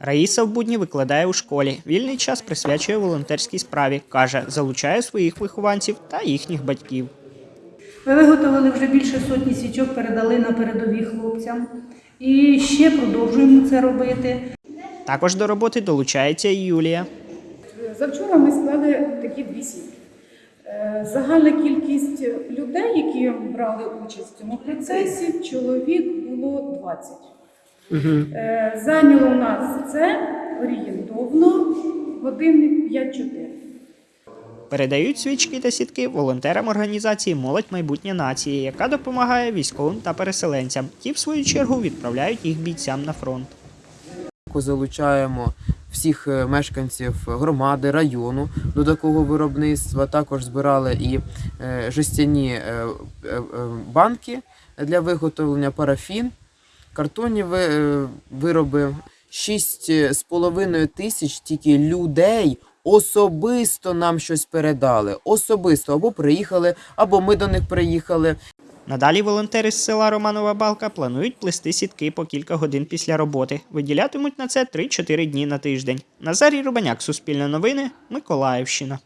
Раїса в будні викладає у школі. Вільний час присвячує волонтерській справі. каже, залучає своїх вихованців та їхніх батьків. Ми виготовили вже більше сотні свічок, передали на передові хлопцям. І ще продовжуємо це робити. Також до роботи долучається і Юлія. Завчора ми склали такі дві сітки. Е, Загальна кількість людей, які брали участь в цьому процесі, чоловік було 20. Е, Зайняло у нас це орієнтовно години 5-4. Передають свічки та сітки волонтерам організації Молодь майбутнє нації, яка допомагає військовим та переселенцям. Ті, в свою чергу, відправляють їх бійцям на фронт. залучаємо всіх е, мешканців громади, району до такого виробництва. Також збирали і е, жестяні банки для виготовлення парафін, картонні е, вироби. 6,5 тисяч тільки людей особисто нам щось передали. Особисто або приїхали, або ми до них приїхали. Надалі волонтери з села Романова Балка планують плести сітки по кілька годин після роботи. Виділятимуть на це 3-4 дні на тиждень. Назарій Рубаняк, Суспільне новини, Миколаївщина.